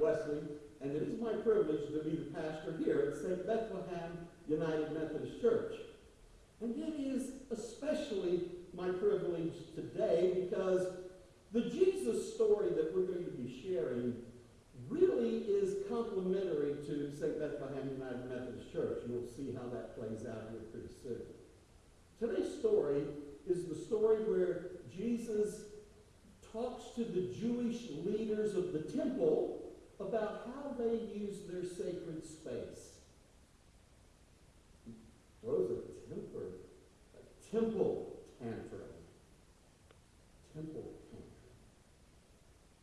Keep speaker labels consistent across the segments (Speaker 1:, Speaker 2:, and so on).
Speaker 1: Wesley, and it is my privilege to be the pastor here at St. Bethlehem United Methodist Church. And it is especially my privilege today because the Jesus story that we're going to be sharing really is complementary to St. Bethlehem United Methodist Church. We'll see how that plays out here pretty soon. Today's story is the story where Jesus talks to the Jewish leaders of the temple about how they use their sacred space. Throws a temper, a temple tantrum. Temple tantrum.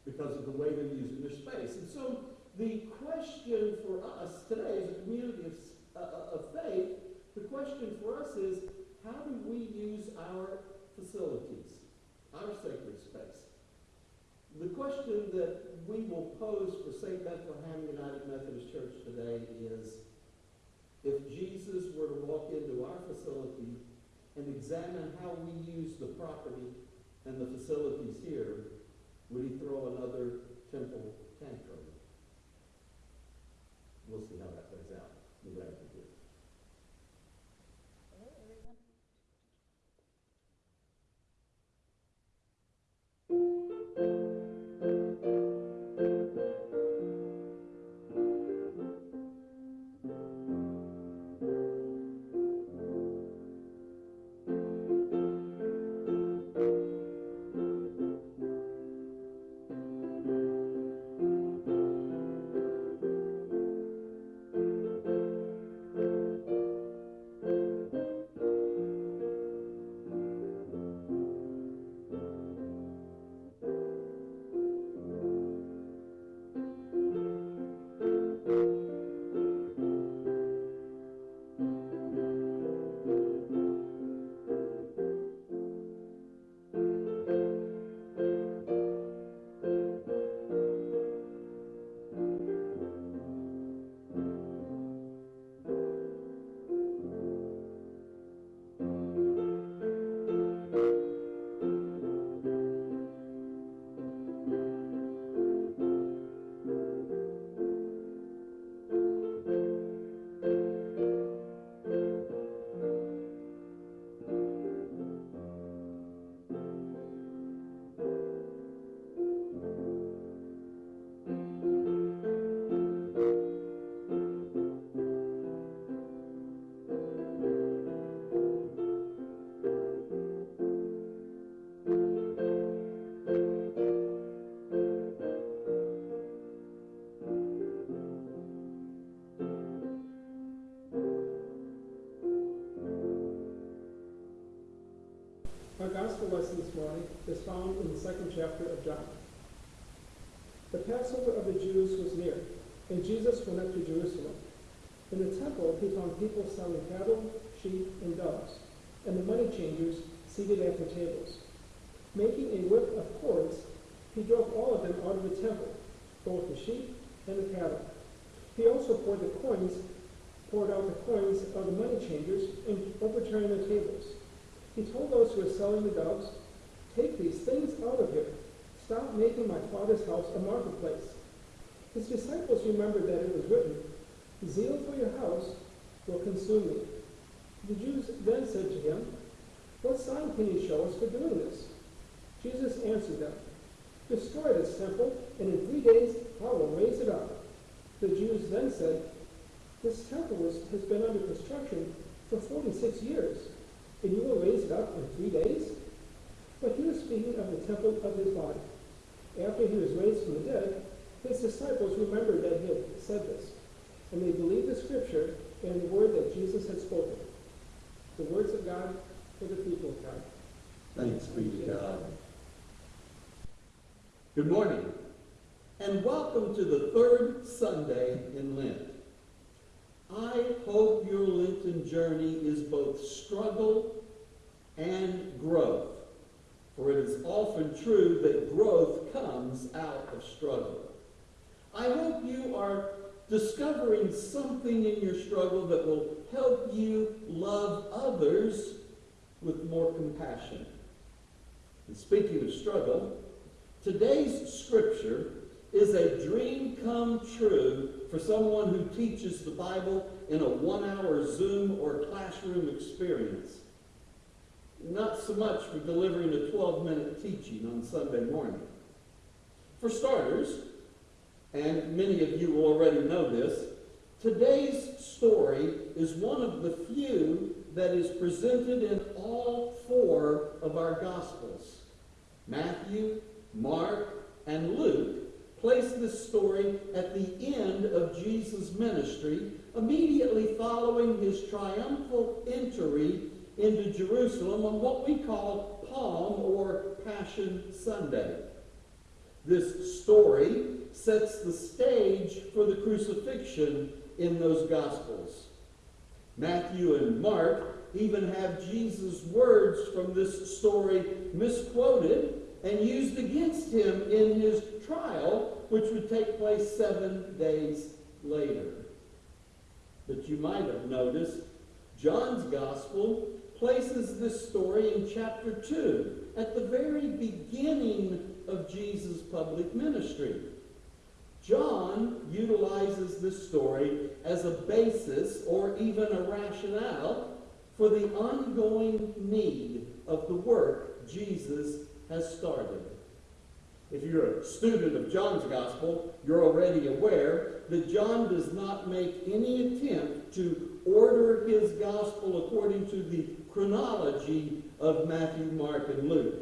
Speaker 1: Because of the way they're using their space. And so the question for us today as a community of, uh, of faith, the question for us is how do we use our facilities, our sacred space? The question that we will pose for St. Bethlehem United Methodist Church today is, if Jesus were to walk into our facility and examine how we use the property and the facilities here, would he throw another temple tantrum? We'll see how that plays out.
Speaker 2: Lesson this morning is found in the second chapter of John. The Passover of the Jews was near, and Jesus went up to Jerusalem. In the temple, he found people selling cattle, sheep, and doves, and the money changers seated at their tables. Making a whip of cords, he drove all of them out of the temple, both the sheep and the cattle. He also poured the coins, poured out the coins of the money changers, and overturned the tables. He told those who were selling the doves, Take these things out of here. Stop making my father's house a marketplace. His disciples remembered that it was written, Zeal for your house will consume me. The Jews then said to him, What sign can you show us for doing this? Jesus answered them, Destroy this temple, and in three days I will raise it up. The Jews then said, This temple has been under construction for 46 years and you will raise it up in three days? But he was speaking of the temple of his body. After he was raised from the dead, his disciples remembered that he had said this, and they believed the scripture and the word that Jesus had spoken. The words of God for the people of God.
Speaker 1: Thanks be to God. Good morning, and welcome to the third Sunday in Lent. I hope your Lenten journey is both struggle and growth, for it is often true that growth comes out of struggle. I hope you are discovering something in your struggle that will help you love others with more compassion. And speaking of struggle, today's scripture is a dream come true for someone who teaches the Bible in a one-hour Zoom or classroom experience. Not so much for delivering a 12-minute teaching on Sunday morning. For starters, and many of you already know this, today's story is one of the few that is presented in all four of our Gospels. Matthew, Mark, and Luke place this story at the end of Jesus' ministry, immediately following his triumphal entry into Jerusalem on what we call Palm or Passion Sunday. This story sets the stage for the crucifixion in those Gospels. Matthew and Mark even have Jesus' words from this story misquoted and used against him in his trial, which would take place seven days later. But you might have noticed John's Gospel places this story in chapter 2, at the very beginning of Jesus' public ministry. John utilizes this story as a basis or even a rationale for the ongoing need of the work Jesus has started. If you're a student of John's Gospel, you're already aware that John does not make any attempt to order his Gospel according to the chronology of Matthew, Mark, and Luke.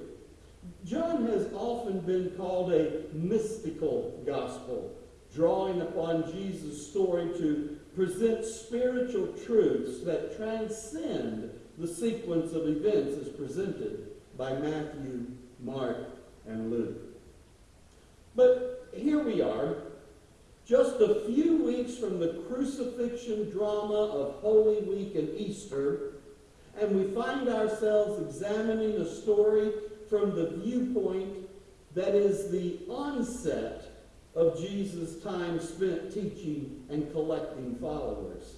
Speaker 1: John has often been called a mystical gospel, drawing upon Jesus' story to present spiritual truths that transcend the sequence of events as presented by Matthew, Mark, and Luke. But here we are, just a few weeks from the crucifixion drama of Holy Week and Easter, and we find ourselves examining a story from the viewpoint that is the onset of Jesus' time spent teaching and collecting followers.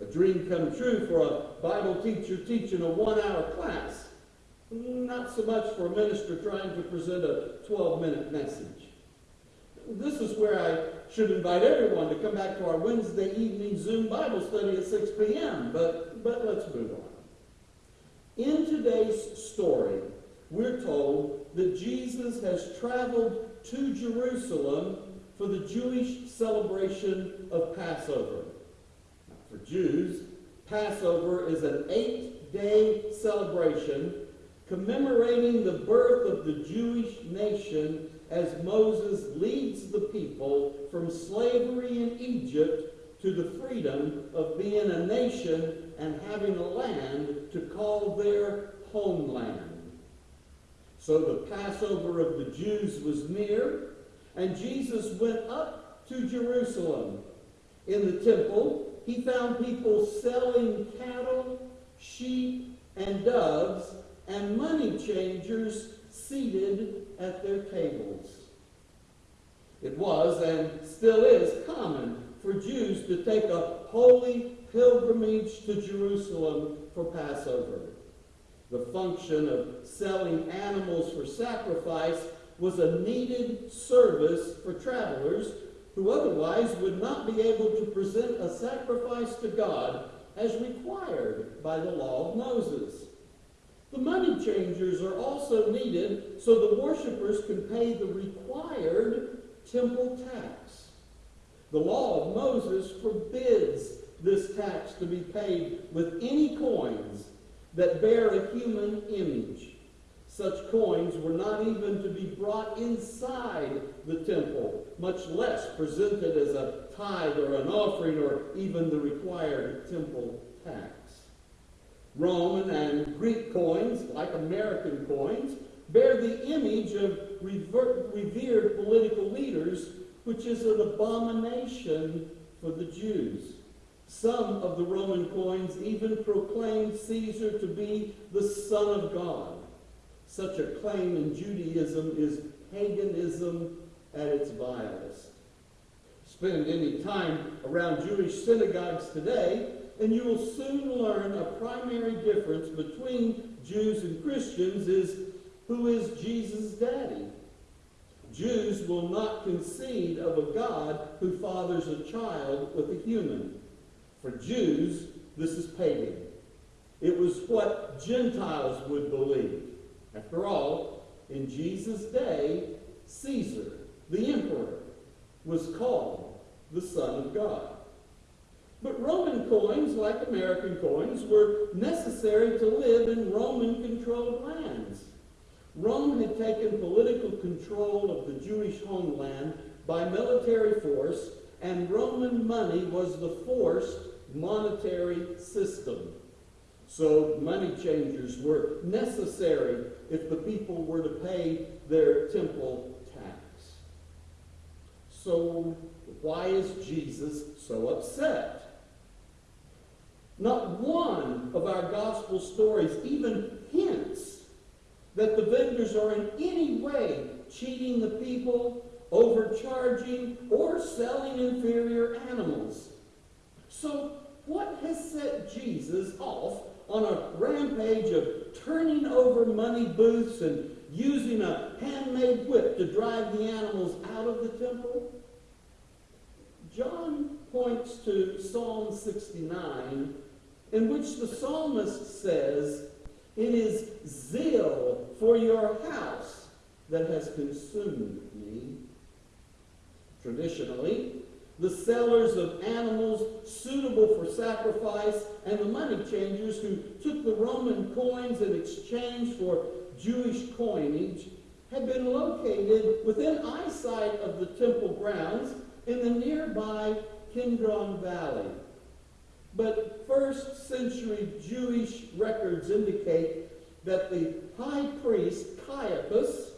Speaker 1: A dream come true for a Bible teacher teaching a one-hour class. Not so much for a minister trying to present a 12-minute message. This is where I should invite everyone to come back to our Wednesday evening Zoom Bible study at 6 p.m., but, but let's move on. In today's story, we're told that Jesus has traveled to Jerusalem for the Jewish celebration of Passover. Now, for Jews, Passover is an eight-day celebration commemorating the birth of the Jewish nation as Moses leads the people from slavery in Egypt to the freedom of being a nation and having a land to call their homeland. So the Passover of the Jews was near, and Jesus went up to Jerusalem. In the temple, he found people selling cattle, sheep, and doves, and money changers seated at their tables. It was, and still is, common for Jews to take a holy pilgrimage to Jerusalem for Passover. The function of selling animals for sacrifice was a needed service for travelers who otherwise would not be able to present a sacrifice to God as required by the law of Moses. The money changers are also needed so the worshippers can pay the required temple tax. The law of Moses forbids this tax to be paid with any coins that bear a human image. Such coins were not even to be brought inside the temple, much less presented as a tithe or an offering or even the required temple tax. Roman and Greek coins, like American coins, bear the image of revered political leaders, which is an abomination for the Jews. Some of the Roman coins even proclaimed Caesar to be the Son of God. Such a claim in Judaism is paganism at its vilest. Spend any time around Jewish synagogues today, and you will soon learn a primary difference between Jews and Christians is who is Jesus' daddy. Jews will not concede of a God who fathers a child with a human. For Jews, this is pagan. It was what Gentiles would believe. After all, in Jesus' day, Caesar, the emperor, was called the Son of God. But Roman coins, like American coins, were necessary to live in Roman controlled lands. Rome had taken political control of the Jewish homeland by military force, and Roman money was the forced monetary system. So money changers were necessary if the people were to pay their temple tax. So why is Jesus so upset? Not one of our gospel stories even hints that the vendors are in any way cheating the people, overcharging, or selling inferior animals. So, what has set Jesus off on a rampage of turning over money booths and using a handmade whip to drive the animals out of the temple? Points to Psalm 69, in which the psalmist says, It is zeal for your house that has consumed me. Traditionally, the sellers of animals suitable for sacrifice and the money changers who took the Roman coins in exchange for Jewish coinage had been located within eyesight of the temple grounds in the nearby Kidron Valley. But first century Jewish records indicate that the high priest Caiaphas,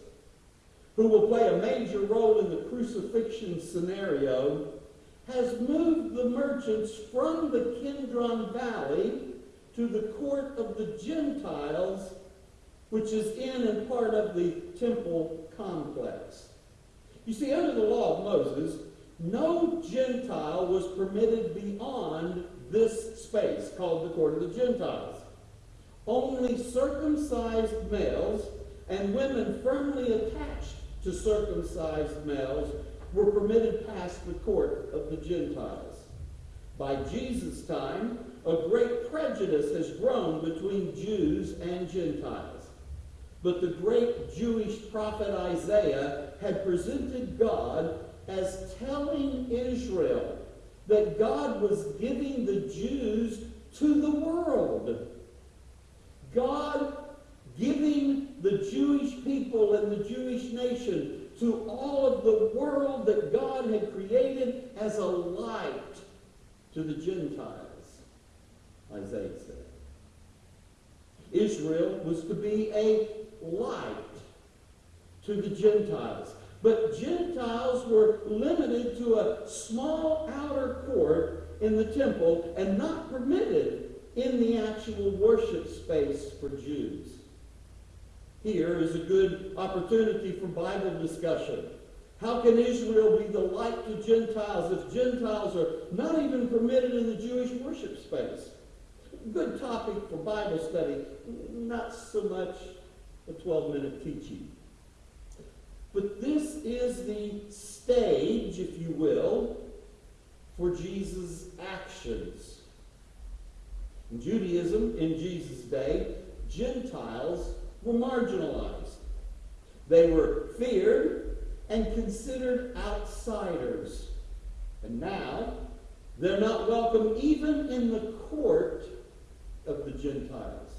Speaker 1: who will play a major role in the crucifixion scenario, has moved the merchants from the Kidron Valley to the court of the Gentiles, which is in and part of the temple complex. You see, under the law of Moses, no Gentile was permitted beyond this space called the court of the Gentiles. Only circumcised males and women firmly attached to circumcised males were permitted past the court of the Gentiles. By Jesus' time, a great prejudice has grown between Jews and Gentiles. But the great Jewish prophet Isaiah had presented God as telling Israel that God was giving the Jews to the world. God giving the Jewish people and the Jewish nation to all of the world that God had created as a light to the Gentiles, Isaiah said. Israel was to be a light to the Gentiles. But Gentiles were limited to a small outer court in the temple and not permitted in the actual worship space for Jews. Here is a good opportunity for Bible discussion. How can Israel be the light to Gentiles if Gentiles are not even permitted in the Jewish worship space? Good topic for Bible study, not so much a 12 minute teaching. But this is the stage, if you will, for Jesus' actions. In Judaism, in Jesus' day, Gentiles were marginalized. They were feared and considered outsiders. And now, they're not welcome even in the court of the Gentiles.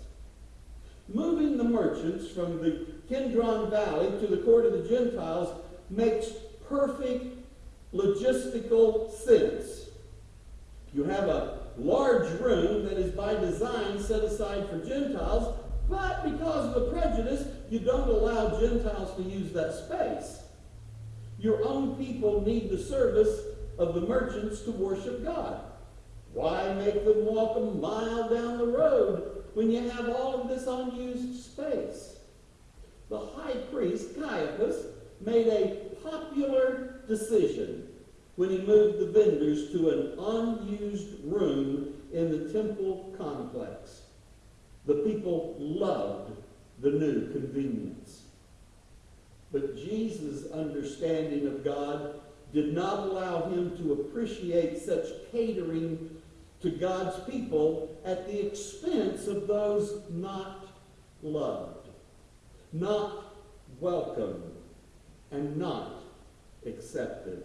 Speaker 1: Moving the merchants from the Kidron Valley to the court of the Gentiles makes perfect logistical sense. You have a large room that is by design set aside for Gentiles, but because of the prejudice, you don't allow Gentiles to use that space. Your own people need the service of the merchants to worship God. Why make them walk a mile down the road when you have all of this unused space? The high priest, Caiaphas, made a popular decision when he moved the vendors to an unused room in the temple complex. The people loved the new convenience. But Jesus' understanding of God did not allow him to appreciate such catering to God's people at the expense of those not loved, not welcomed, and not accepted.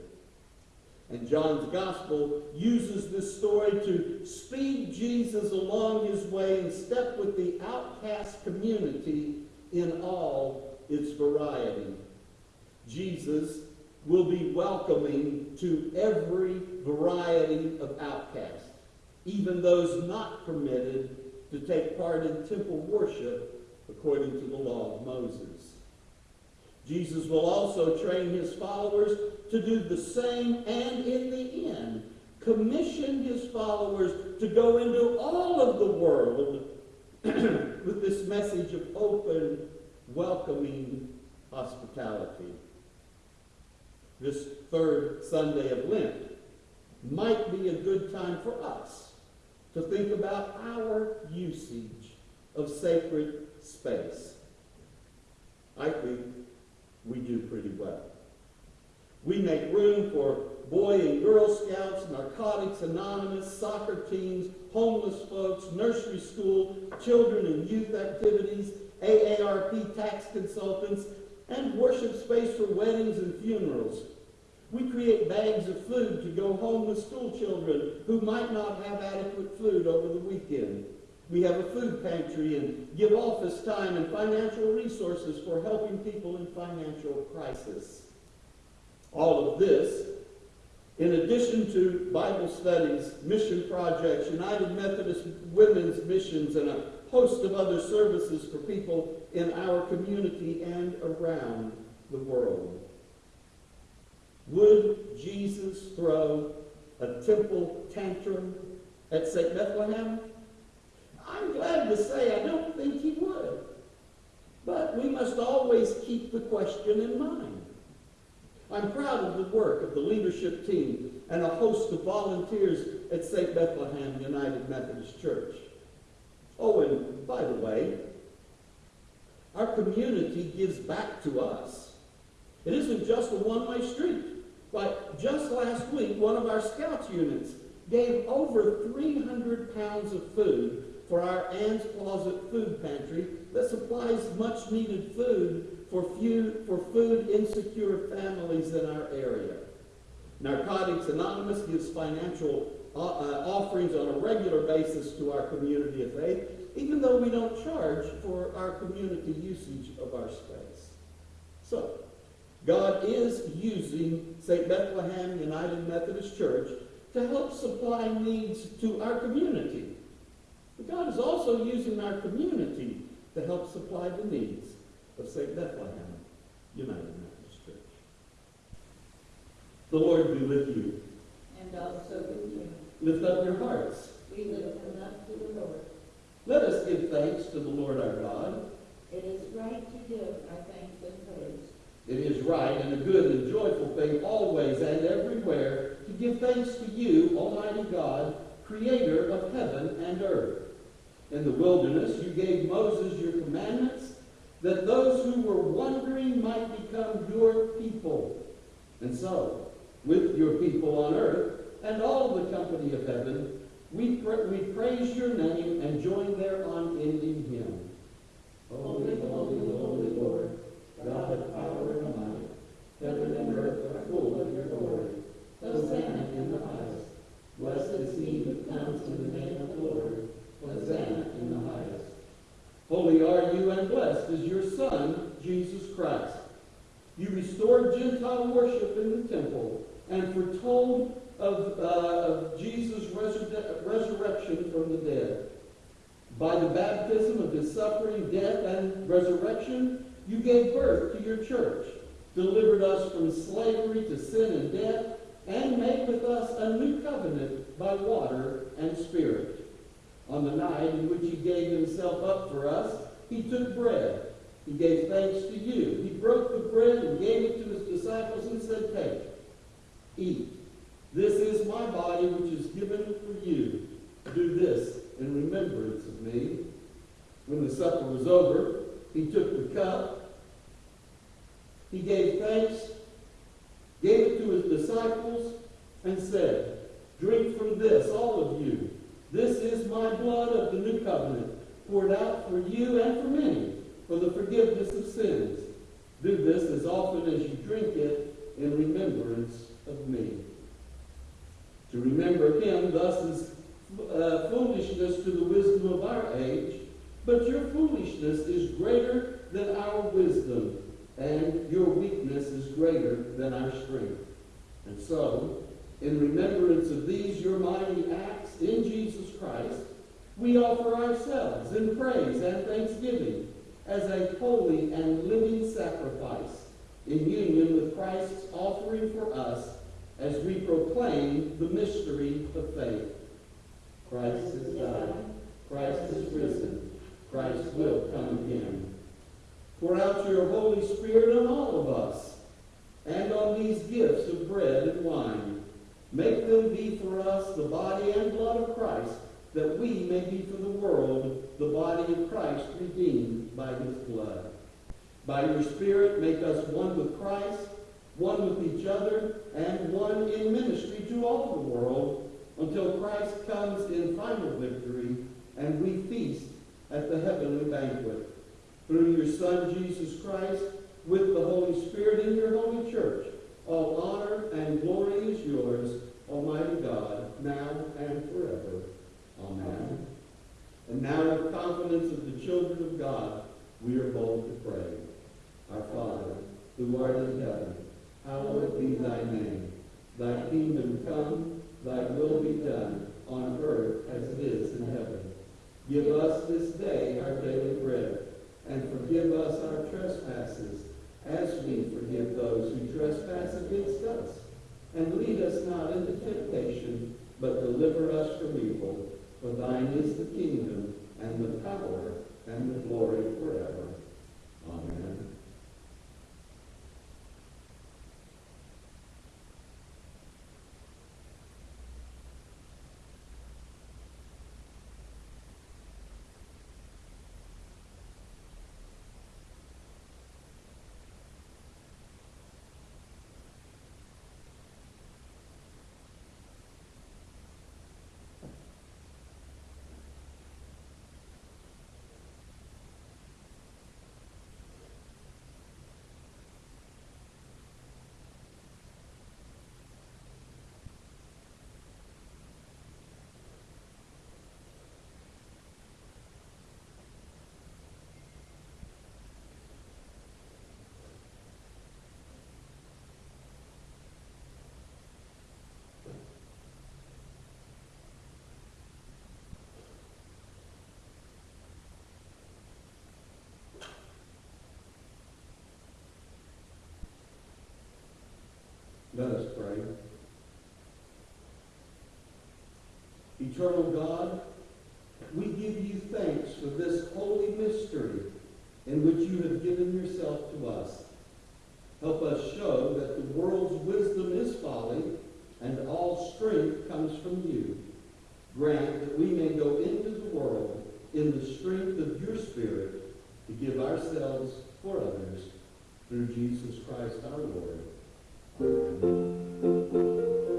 Speaker 1: And John's gospel uses this story to speed Jesus along his way and step with the outcast community in all its variety. Jesus will be welcoming to every variety of outcasts, even those not permitted to take part in temple worship according to the law of Moses. Jesus will also train his followers to do the same and in the end commission his followers to go into all of the world with this message of open, welcoming hospitality. This third Sunday of Lent might be a good time for us to think about our usage of sacred space. I think we do pretty well. We make room for Boy and Girl Scouts, Narcotics Anonymous, soccer teams, homeless folks, nursery school, children and youth activities, AARP tax consultants, and worship space for weddings and funerals. We create bags of food to go home with school children who might not have adequate food over the weekend. We have a food pantry and give office time and financial resources for helping people in financial crisis. All of this, in addition to Bible studies, mission projects, United Methodist Women's Missions, and a host of other services for people in our community and around the world. Would Jesus throw a temple tantrum at St. Bethlehem? I'm glad to say I don't think he would. But we must always keep the question in mind. I'm proud of the work of the leadership team and a host of volunteers at St. Bethlehem United Methodist Church. Oh, and by the way, our community gives back to us. It isn't just a one-way street. Like just last week, one of our Scouts units gave over 300 pounds of food for our Ann's Closet food pantry that supplies much needed food for, few, for food insecure families in our area. Narcotics Anonymous gives financial uh, uh, offerings on a regular basis to our community of faith, even though we don't charge for our community usage of our space. So, God is using St. Bethlehem United Methodist Church to help supply needs to our community. But God is also using our community to help supply the needs of St. Bethlehem United Methodist Church. The Lord be with you.
Speaker 3: And also with you.
Speaker 1: Lift up your hearts.
Speaker 3: We lift them up to the Lord.
Speaker 1: Let us give thanks to the Lord our God.
Speaker 3: It is right to give our thanks and praise.
Speaker 1: It is right and a good and joyful thing always and everywhere to give thanks to you, Almighty God, creator of heaven and earth. In the wilderness you gave Moses your commandments that those who were wandering might become your people. And so, with your people on earth and all the company of heaven, we, pra- we praise your name and join their unending hymn. Holy, holy, holy Lord, God of power and might, heaven and earth are full of your glory. Hosanna in the highest. Blessed is he who comes in the name of the Lord. Hosanna in the highest. Holy are you and blessed is your Son, Jesus Christ. You restored Gentile worship in the temple and foretold of, uh, of Jesus' resur- resurrection from the dead. By the baptism of his suffering, death, and resurrection, you gave birth to your church, delivered us from slavery to sin and death, and make with us a new covenant by water and spirit. On the night in which he gave himself up for us, he took bread. He gave thanks to you. He broke the bread and gave it to his disciples and said, Take, eat. This is my body which is given for you. Do this in remembrance of me. When the supper was over, he took the cup. he gave thanks, gave it to his disciples, and said, Drink from this, all of you. This is my blood of the new covenant, poured out for you and for many, for the forgiveness of sins. Do this as often as you drink it in remembrance of me. To remember him thus is uh, foolishness to the wisdom of our age, but your foolishness is greater than our wisdom, and your weakness is greater than our strength. And so, in remembrance of these your mighty acts in Jesus Christ, we offer ourselves in praise and thanksgiving as a holy and living sacrifice in union with Christ's offering for us as we proclaim the mystery of faith. Christ is died. Christ is risen. Christ will come again. Pour out your Holy Spirit on all of us and on these gifts of bread and wine. Make them be for us the body and blood of Christ, that we may be for the world the body of Christ redeemed by his blood. By your Spirit, make us one with Christ, one with each other, and one in ministry to all the world, until Christ comes in final victory and we feast at the heavenly banquet. Through your Son, Jesus Christ, with the Holy Spirit in your holy church, all honor and glory is yours, Almighty God, now and forever. Amen. And now, with confidence of the children of God, we are bold to pray. Our Father, who art in heaven, hallowed be thy name. Thy kingdom come, thy will be done, on earth as it is in heaven. Give us this day our daily bread, and forgive us our trespasses, as we forgive those who trespass against us. And lead us not into temptation, but deliver us from evil. For thine is the kingdom, and the power, and the glory forever. Amen. Let us pray. Eternal God, we give you thanks for this holy mystery in which you have given yourself to us. Help us show that the world's wisdom is folly and all strength comes from you. Grant that we may go into the world in the strength of your Spirit to give ourselves for others through Jesus Christ our Lord. Thank you.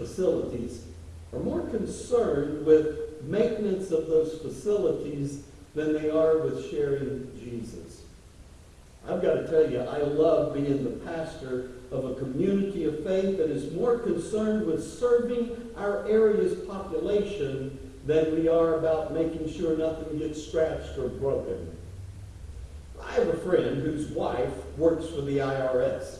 Speaker 1: Facilities are more concerned with maintenance of those facilities than they are with sharing Jesus. I've got to tell you, I love being the pastor of a community of faith that is more concerned with serving our area's population than we are about making sure nothing gets scratched or broken. I have a friend whose wife works for the IRS.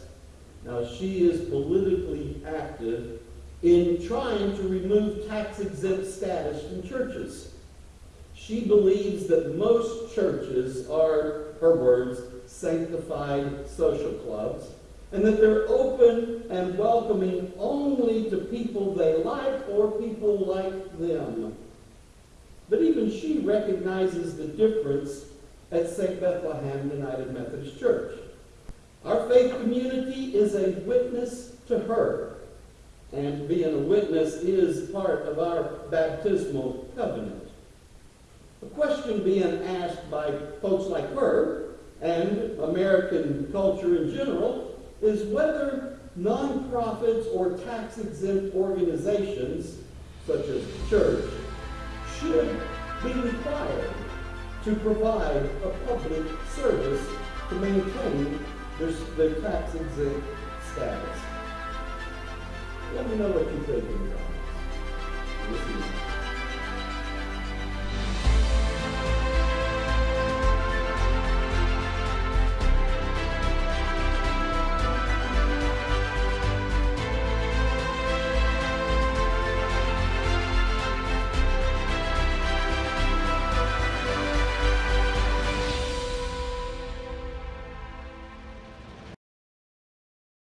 Speaker 1: Now, she is politically active in trying to remove tax exempt status from churches. She believes that most churches are, her words, sanctified social clubs, and that they're open and welcoming only to people they like or people like them. But even she recognizes the difference at St. Bethlehem United Methodist Church. Our faith community is a witness to her, and being a witness is part of our baptismal covenant. The question being asked by folks like her and American culture in general is whether nonprofits or tax exempt organizations, such as the church, should be required to provide a public service to maintain their, their tax exempt status. Let me know what you think in the comments. Is